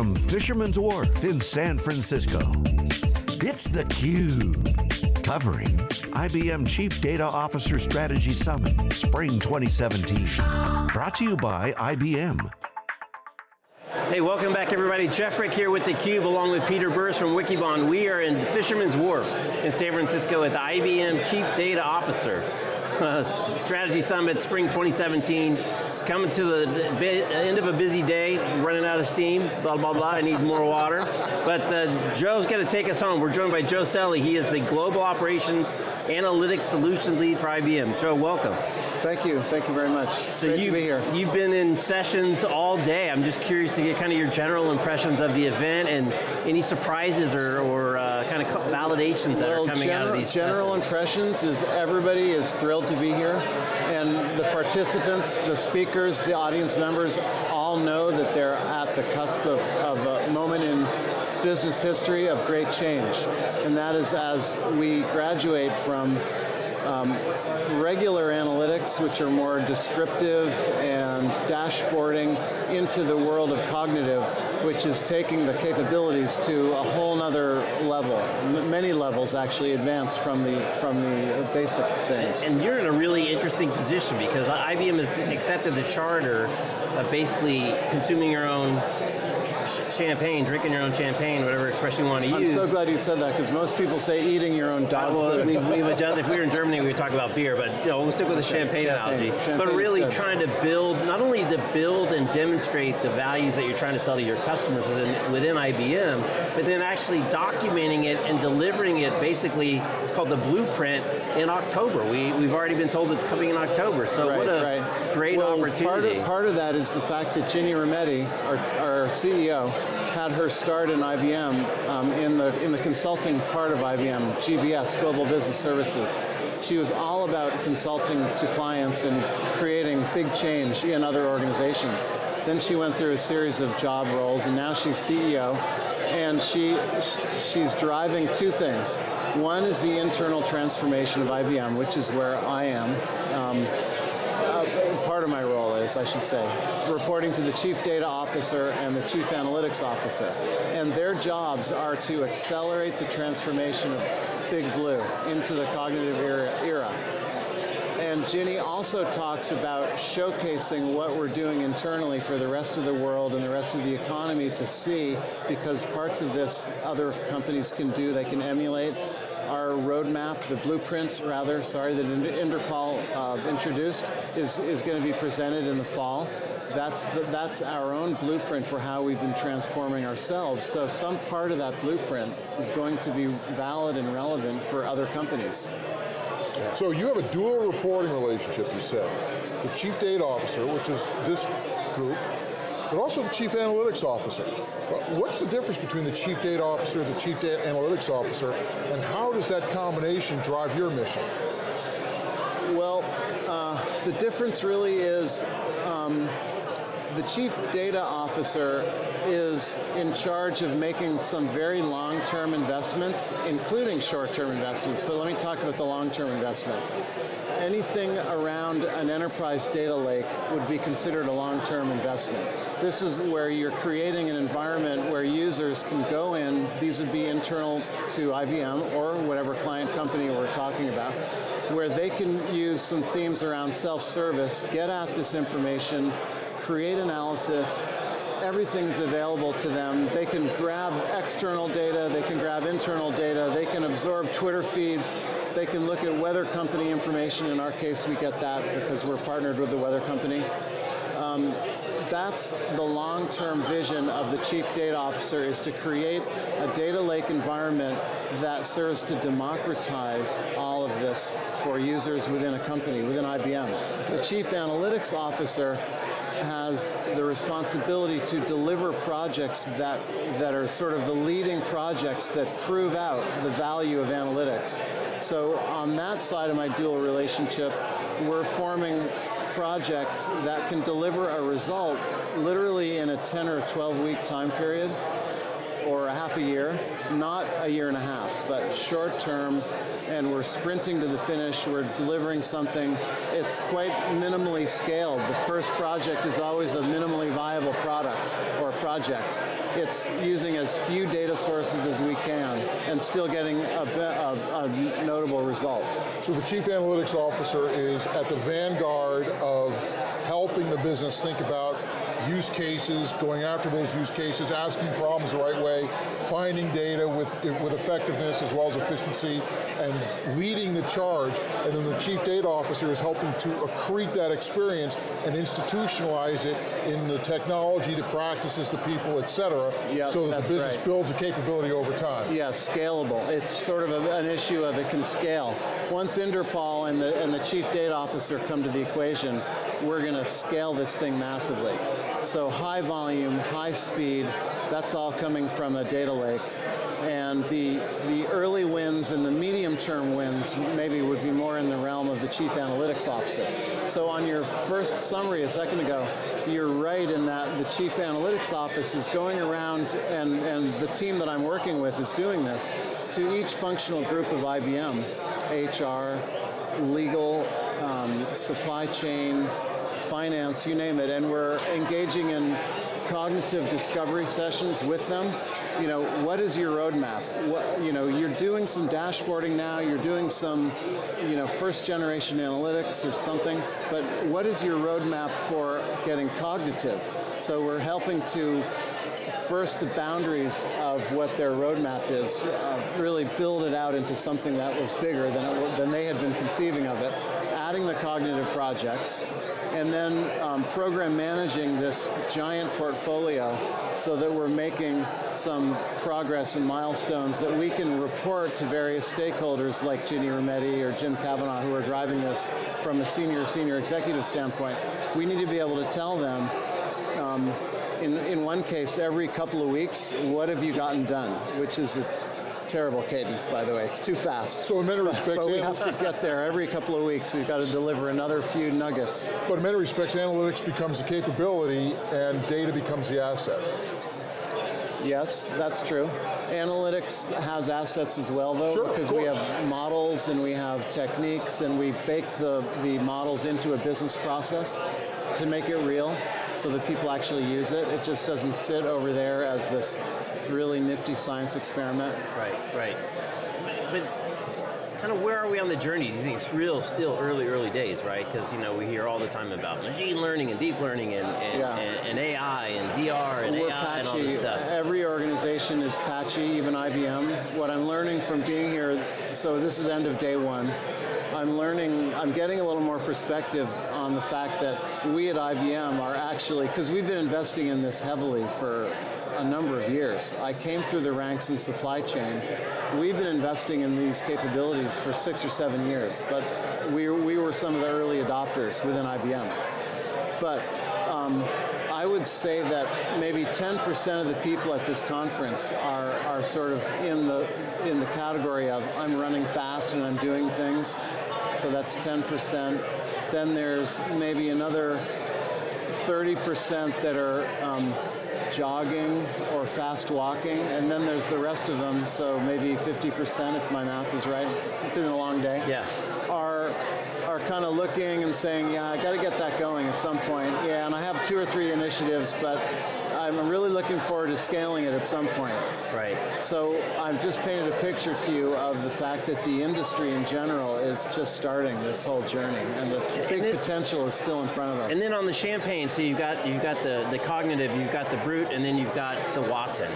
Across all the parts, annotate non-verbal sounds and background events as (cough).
from Fisherman's Wharf in San Francisco. It's theCUBE, covering IBM Chief Data Officer Strategy Summit, Spring 2017. Brought to you by IBM. Hey, welcome back everybody. Jeff Frick here with theCUBE along with Peter Burris from Wikibon. We are in Fisherman's Wharf in San Francisco with the IBM Chief Data Officer. Uh, (laughs) Strategy Summit, Spring 2017 coming to the end of a busy day, running out of steam, blah, blah, blah, I need more water. But uh, Joe's going to take us home. We're joined by Joe Selle. He is the Global Operations Analytics Solutions Lead for IBM. Joe, welcome. Thank you, thank you very much. So Great you, to be here. You've been in sessions all day. I'm just curious to get kind of your general impressions of the event and any surprises or, or uh, kind of validations that well, are coming general, out of these General impressions is everybody is thrilled to be here and the participants, the speakers, the audience members all know that they're at the cusp of, of a moment in business history of great change. And that is as we graduate from um, regular analytics, which are more descriptive and dashboarding, into the world of cognitive, which is taking the capabilities to a whole nother level. M many levels actually advance from the, from the basic things. And you're in a really interesting position because IBM has accepted the charter of basically consuming your own champagne, drinking your own champagne, whatever expression you want to I'm use. I'm so glad you said that, because most people say eating your own dog well, food. We, we if we were in Germany, (laughs) we would talk about beer, but you know, we'll stick with the champagne, champagne. analogy. Champagne but really trying to build, not only to build and demonstrate the values that you're trying to sell to your customers within, within IBM, but then actually documenting it and delivering it basically, it's called the blueprint, in October. We, we've already been told it's coming in October, so right, what a right. great well, opportunity. Part of, part of that is the fact that Ginny Rometty, our, our CEO, had her start in IBM um, in, the, in the consulting part of IBM, GBS, Global Business Services. She was all about consulting to clients and creating big change in other organizations. Then she went through a series of job roles and now she's CEO and she, she's driving two things. One is the internal transformation of IBM, which is where I am. Um, uh, part of my role is, I should say, reporting to the Chief Data Officer and the Chief Analytics Officer. And their jobs are to accelerate the transformation of Big Blue into the cognitive era. era. And Ginny also talks about showcasing what we're doing internally for the rest of the world and the rest of the economy to see, because parts of this other companies can do, they can emulate, our roadmap, the blueprint rather, sorry, that Inderpal uh, introduced is, is going to be presented in the fall. That's, the, that's our own blueprint for how we've been transforming ourselves. So some part of that blueprint is going to be valid and relevant for other companies. So you have a dual reporting relationship, you said. The Chief Data Officer, which is this group, but also the Chief Analytics Officer. What's the difference between the Chief Data Officer the Chief Data Analytics Officer, and how does that combination drive your mission? Well, uh, the difference really is um, the Chief Data Officer is in charge of making some very long-term investments, including short-term investments, but let me talk about the long-term investment. Anything around an enterprise data lake would be considered a long-term investment. This is where you're creating an environment where users can go in, these would be internal to IBM or whatever client company we're talking about, where they can use some themes around self-service, get at this information, create analysis, everything's available to them. They can grab external data, they can grab internal data, they can absorb Twitter feeds, they can look at weather company information. In our case, we get that because we're partnered with the weather company. Um, that's the long-term vision of the Chief Data Officer is to create a data lake environment that serves to democratize all of this for users within a company, within IBM. The Chief Analytics Officer has the responsibility to deliver projects that, that are sort of the leading projects that prove out the value of analytics. So on that side of my dual relationship, we're forming projects that can deliver a result literally in a 10 or 12 week time period or a half a year, not a year and a half, but short term, and we're sprinting to the finish, we're delivering something, it's quite minimally scaled. The first project is always a minimally viable product or project, it's using as few data sources as we can and still getting a, a, a notable result. So the chief analytics officer is at the vanguard of helping the business think about use cases, going after those use cases, asking problems the right way, finding data with, with effectiveness as well as efficiency, and leading the charge, and then the chief data officer is helping to accrete that experience and institutionalize it in the technology, the practices, the people, et cetera, yep, so that the business right. builds a capability over time. Yeah, scalable. It's sort of a, an issue of it can scale. Once Inderpal and the, and the chief data officer come to the equation, we're going to scale this thing massively. So high volume, high speed, that's all coming from a data lake. And the, the early wins and the medium term wins maybe would be more in the realm of the chief analytics officer. So on your first summary a second ago, you're right in that the chief analytics office is going around and, and the team that I'm working with is doing this to each functional group of IBM, HR, legal, um, supply chain, finance, you name it, and we're engaging in cognitive discovery sessions with them. You know, what is your roadmap? What, you know, you're doing some dashboarding now, you're doing some, you know, first generation analytics or something, but what is your roadmap for getting cognitive? So we're helping to burst the boundaries of what their roadmap is, uh, really build it out into something that was bigger than, it than they had been conceiving of it, adding the cognitive projects, and then um, program managing this giant portfolio so that we're making some progress and milestones that we can report to various stakeholders like Ginny Rometty or Jim Kavanaugh who are driving this from a senior, senior executive standpoint. We need to be able to tell them um, in, in one case, every couple of weeks, what have you gotten done? Which is a terrible cadence, by the way. It's too fast. So in many respects, but we have to get there every couple of weeks. We've got to deliver another few nuggets. But in many respects, analytics becomes a capability and data becomes the asset. Yes, that's true. Analytics has assets as well, though, sure, because we have models and we have techniques and we bake the, the models into a business process to make it real so that people actually use it. It just doesn't sit over there as this really nifty science experiment. Right, right. But kind of where are we on the journey? Do you think it's real, still early, early days, right? Because you know we hear all the time about machine learning and deep learning and, and, yeah. and, and AI and VR and We're AI patchy. and all this stuff. Every organization is patchy, even IBM. What I'm learning from being here, so this is end of day one. I'm learning, I'm getting a little more perspective on the fact that we at IBM are actually, because we've been investing in this heavily for a number of years. I came through the ranks in supply chain. We've been investing in these capabilities for six or seven years, but we, we were some of the early adopters within IBM. But um, I would say that maybe 10% of the people at this conference are, are sort of in the, in the category of I'm running fast and I'm doing things. So that's 10%. Then there's maybe another 30% that are um, jogging or fast walking, and then there's the rest of them, so maybe 50% if my math is right, it's been a long day, yeah. are, are kind of looking and saying, yeah, I got to get that going at some point. Yeah, and I have two or three initiatives, but I'm really looking forward to scaling it at some point. Right. So I've just painted a picture to you of the fact that the industry in general is just starting this whole journey, and the big then, potential is still in front of us. And then on the champagne, so you've got you've got the the cognitive, you've got the brute, and then you've got the Watson.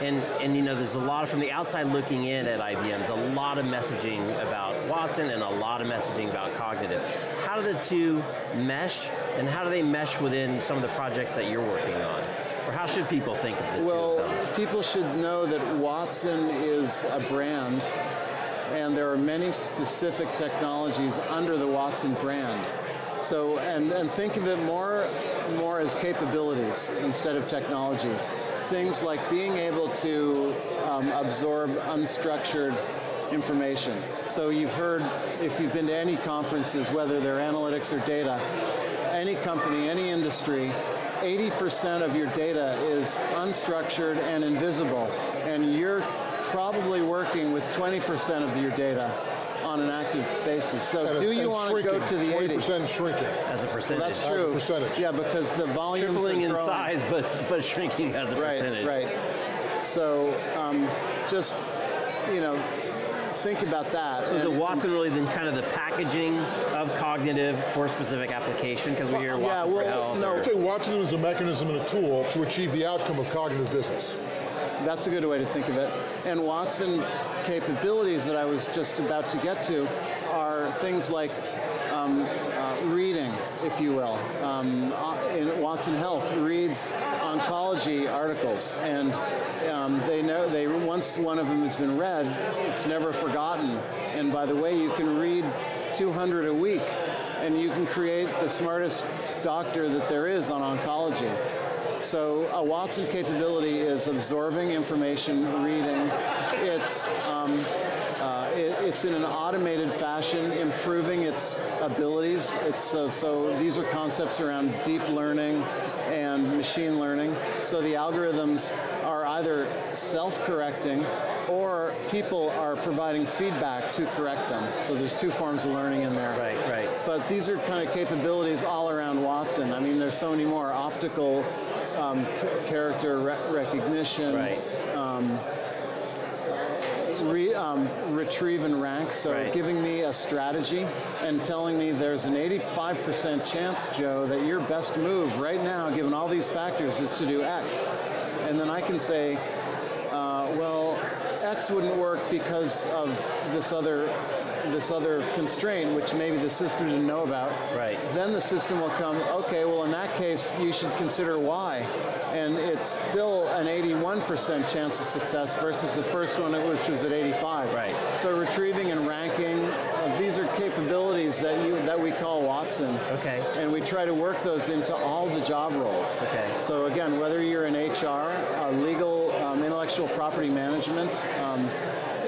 And, and you know, there's a lot of, from the outside looking in at IBM, there's a lot of messaging about Watson and a lot of messaging about cognitive. How do the two mesh, and how do they mesh within some of the projects that you're working on? Or how should people think of the well, two them? people should know that Watson is a brand, and there are many specific technologies under the Watson brand. So, and, and think of it more, more as capabilities instead of technologies. Things like being able to um, absorb unstructured information. So you've heard, if you've been to any conferences, whether they're analytics or data, any company, any industry, 80% of your data is unstructured and invisible, and you're probably working with 20% of your data on an active basis. So And- do you want to go to the 80? 20% shrinking. As a percentage. That's As a true. percentage. Yeah, because the volumes Tripling in growing. size, but, but shrinking as a Right, percentage. right. right. So um, just, you know, think about that. So is it Watson really then kind of the packaging of cognitive for specific application? Because we hear Well, yeah, Watson for well, health. no, I'd say Watson is a mechanism and a tool to achieve the outcome of cognitive business. That's a good way to think of it. And Watson capabilities that I was just about to get to are things like um, uh, reading, if you will. Um, uh, in Watson Health reads oncology articles, and um, they know they once one of them has been read, it's never forgotten. And by the way, you can read 200 a week, and you can create the smartest doctor that there is on oncology. So a Watson capability is absorbing information, reading. It's um, uh, it, it's in an automated fashion, improving its abilities. It's so, so these are concepts around deep learning and machine learning. So the algorithms are either self-correcting or people are providing feedback to correct them. So there's two forms of learning in there. Right, right. But these are kind of capabilities all around Watson. I mean, there's so many more optical um, character re- recognition, Right. um, re, um, retrieve and rank. So Right. giving me a strategy and telling me there's an 85% chance, Joe, that your best move right now, given all these factors, is to do X. And then I can say, X wouldn't work because of this other this other constraint, which maybe the system didn't know about. Right. Then the system will come, okay, well in that case you should consider Y. And it's still 81% chance of success versus the first one which was at 85. Right. So retrieving and ranking, uh, these are capabilities that you that we call Watson. Okay. And we try to work those into all the job roles. Okay. So again, whether you're in HR, uh, legal, um, intellectual property management, um,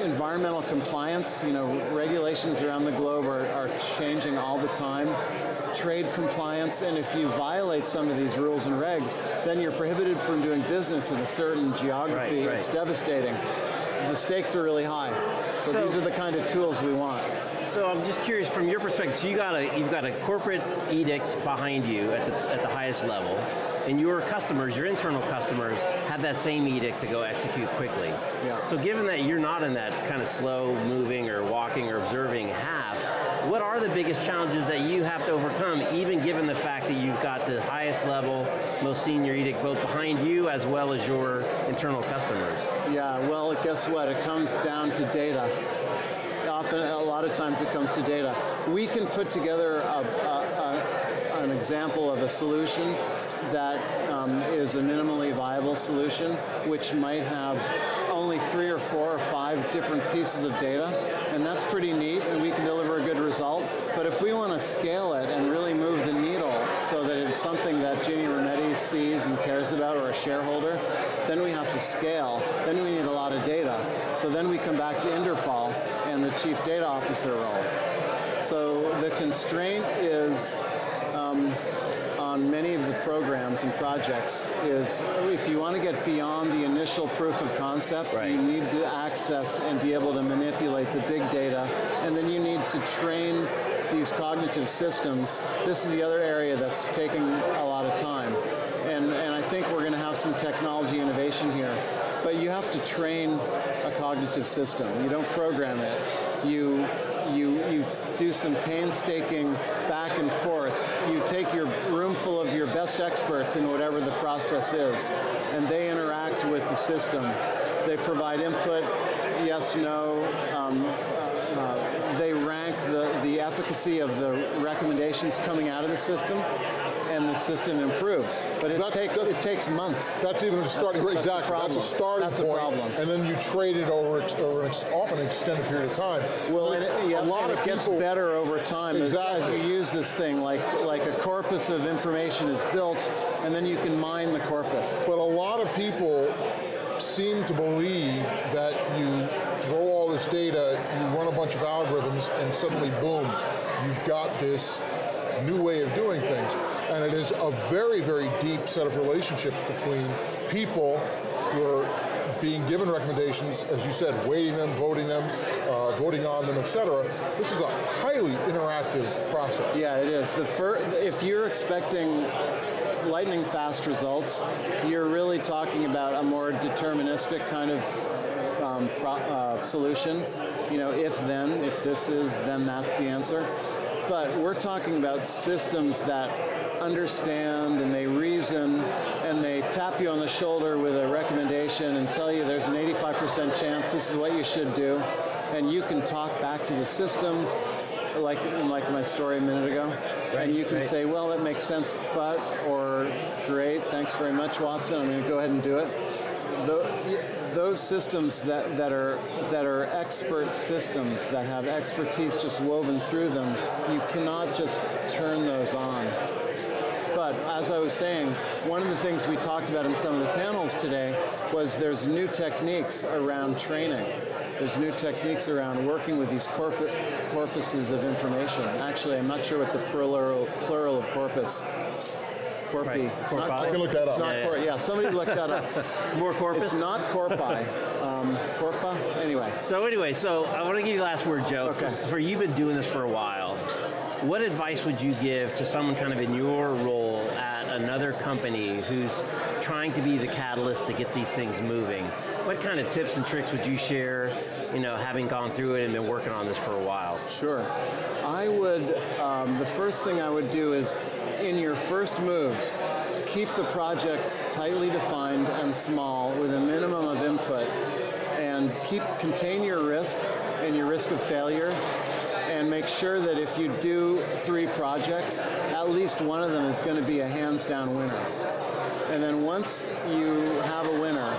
environmental compliance, you know, regulations around the globe are, are changing all the time. Trade compliance, and if you violate some of these rules and regs, then you're prohibited from doing business in a certain geography. Right, right. It's devastating. The stakes are really high. So, So- these are the kind of tools we want. So I'm just curious, from your perspective, so you got a you've got a corporate edict behind you at the at the highest level, and your customers, your internal customers, have that same edict to go execute quickly. Yeah. So given that you're not in that kind of slow moving or walking or observing half, what are the biggest challenges that you have to overcome, even given the fact that you've got the highest level, most senior edict both behind you as well as your internal customers? Yeah, well, guess what? It comes down to data. Often, a lot of times it comes to data. We can put together a, a, a, an example of a solution that um, is a minimally viable solution, which might have only three or four or five different pieces of data, and that's pretty neat, and we can deliver a good result. But if we want to scale it and really move the needle so that it's something that Ginny Rometty sees and cares about, or a shareholder, then we have to scale. Then we need a lot of data. So then we come back to Inderpal and the chief data officer role. So the constraint is um, on many of the programs and projects is if you want to get beyond the initial proof of concept, Right. you need to access and be able to manipulate the big data, and then you need to train these cognitive systems. This is the other area that's taking a lot of time. And, and I think we're going to have some technology innovation here. But you have to train a cognitive system. You don't program it. You, you, you do some painstaking back and forth. You take your room full of your best experts in whatever the process is, and they interact with the system. They provide input, yes, no. Um, uh, they rank the, the efficacy of the recommendations coming out of the system, and the system improves. But it That's- takes that- it takes months. That's even a starting, That's- that's a exactly, that's a problem. starting That's a point, problem. And then you trade it over, over often an extended period of time. Well, and it, yeah, a lot of it gets people, better over time as, as you use this thing. Like like a corpus of information is built, and then you can mine the corpus. But a lot of people seem to believe that you this data, you run a bunch of algorithms, and suddenly, boom, you've got this new way of doing things. and it is a very, very deep set of relationships between people who are being given recommendations, as you said, weighting them, voting them, uh, voting on them, et cetera. This is a highly interactive process. Yeah, it is. The if you're expecting lightning fast results, you're really talking about a more deterministic kind of um, pro- uh, solution. You know, if then, if this is, then that's the answer. But we're talking about systems that understand and they reason and they tap you on the shoulder with a recommendation and tell you there's an 85% chance this is what you should do. And you can talk back to the system like like my story a minute ago, Right, and you can right. say, well, it makes sense, but or great, thanks very much, Watson. I'm going to go ahead and do it. Tho- those systems that, that are that are expert systems that have expertise just woven through them, you cannot just turn those on. But as I was saying, one of the things we talked about in some of the panels today was there's new techniques around training. There's new techniques around working with these corpu- corpuses of information. Actually, I'm not sure what the plural, plural of corpus. Corpi. Right. It's Corpi. not I can look that up. not Yeah, yeah. yeah, somebody look that up. (laughs) More corpus? It's not corpi. Um, corpa? Anyway. So anyway, so I want to give you the last word, Joe. Okay. For, for you've been doing this for a while. What advice would you give to someone kind of in your role at another company who's trying to be the catalyst to get these things moving? What kind of tips and tricks would you share, you know, having gone through it and been working on this for a while? Sure. I would, um, the first thing I would do is, in your first moves, keep the projects tightly defined and small with a minimum of input, and keep contain your risk and your risk of failure, and make sure that if you do three projects, at least one of them is going to be a hands down winner. And then once you have a winner,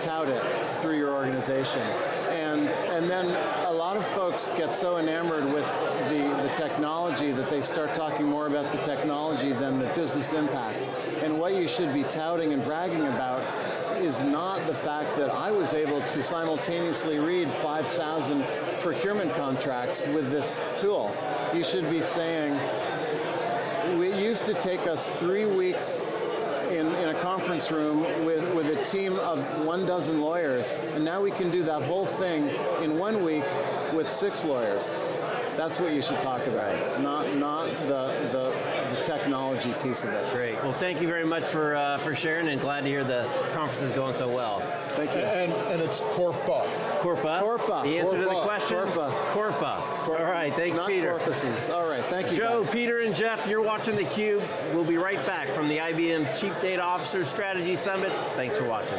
tout it through your organization. And, and then a lot of folks get so enamored with the, the technology that they start talking more about the technology than the business impact. And what you should be touting and bragging about is not the fact that I was able to simultaneously read 5,000 procurement contracts with this tool. You should be saying, it used to take us three weeks in, in a conference room with, with a team of one dozen lawyers, and now we can do that whole thing in one week with six lawyers. That's what you should talk about, not not the, the the technology piece of it. Great. Well, thank you very much for uh, for sharing, and glad to hear the conference is going so well. Thank you. And, and it's Corpa. Corpa. Corpa. The answer to the Corpa. question. Corpa. Corpa. All right. Thanks, not Peter. corpuses. All right, thank you. Joe, guys. Peter, and Jeff, you're watching theCUBE. We'll be right back from the IBM Chief Data Officer Strategy Summit. Thanks for watching.